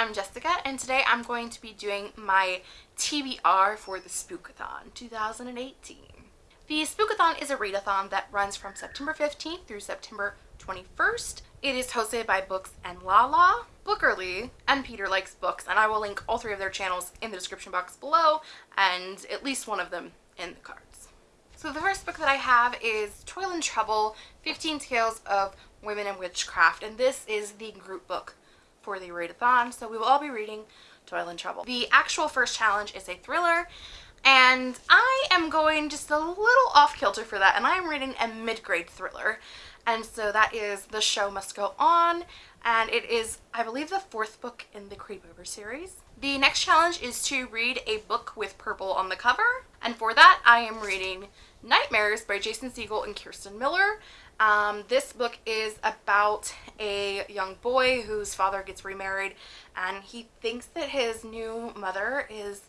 I'm Jessica and today I'm going to be doing my TBR for the Spookathon 2018. The Spookathon is a readathon that runs from September 15th through September 21st. It is hosted by Books and Lala, Bookerly, and Peter Likes Books and I will link all three of their channels in the description box below and at least one of them in the cards. So the first book that I have is Toil and Trouble, 15 Tales of Women in Witchcraft and this is the group book for the readathon, so we will all be reading Toil and Trouble. The actual first challenge is a thriller, and I am going just a little off-kilter for that, and I am reading a mid-grade thriller, and so that is The Show Must Go On, and it is, I believe, the fourth book in the Creepover series. The next challenge is to read a book with purple on the cover, and for that I am reading Nightmares by Jason Segel and Kirsten Miller, um, this book is about a young boy whose father gets remarried and he thinks that his new mother is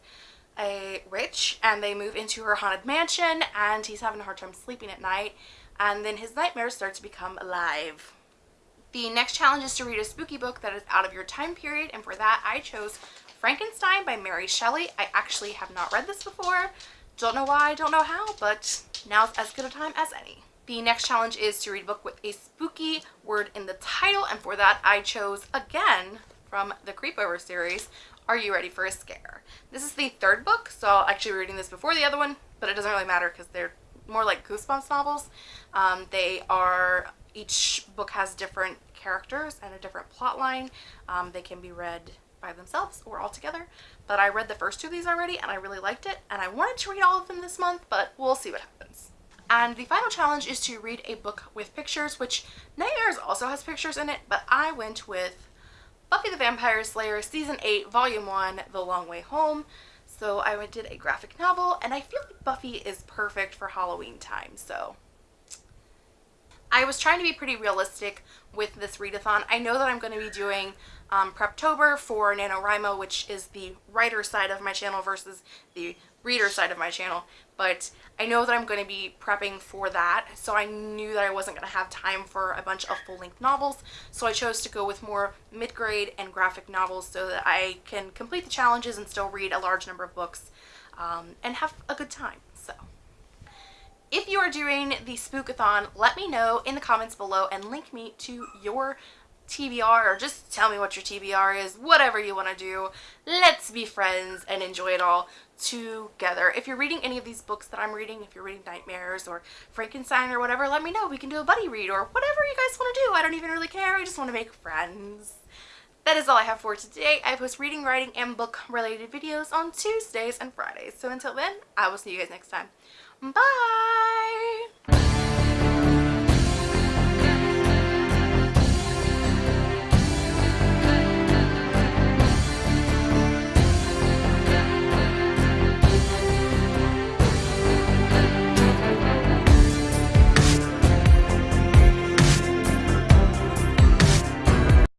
a witch and they move into her haunted mansion and he's having a hard time sleeping at night and then his nightmares start to become alive. The next challenge is to read a spooky book that is out of your time period and for that I chose Frankenstein by Mary Shelley. I actually have not read this before. Don't know why, don't know how, but now's as good a time as any. The next challenge is to read a book with a spooky word in the title and for that I chose again from the Creepover series, Are You Ready for a Scare? This is the third book, so I'll actually be reading this before the other one, but it doesn't really matter because they're more like Goosebumps novels. Um, they are, each book has different characters and a different plot line. Um, they can be read by themselves or all together, but I read the first two of these already and I really liked it and I wanted to read all of them this month, but we'll see what happens. And the final challenge is to read a book with pictures, which Nightmares also has pictures in it, but I went with Buffy the Vampire Slayer Season 8, Volume 1, The Long Way Home. So I did a graphic novel, and I feel like Buffy is perfect for Halloween time, so... I was trying to be pretty realistic with this readathon. I know that I'm going to be doing um, Preptober for NaNoWriMo, which is the writer side of my channel versus the reader side of my channel but I know that I'm going to be prepping for that so I knew that I wasn't going to have time for a bunch of full-length novels so I chose to go with more mid-grade and graphic novels so that I can complete the challenges and still read a large number of books um, and have a good time are doing the spookathon let me know in the comments below and link me to your TBR or just tell me what your TBR is, whatever you want to do. Let's be friends and enjoy it all together. If you're reading any of these books that I'm reading, if you're reading Nightmares or Frankenstein or whatever, let me know. We can do a buddy read or whatever you guys want to do. I don't even really care. I just want to make friends. That is all I have for today. I post reading, writing, and book related videos on Tuesdays and Fridays. So until then, I will see you guys next time. Bye!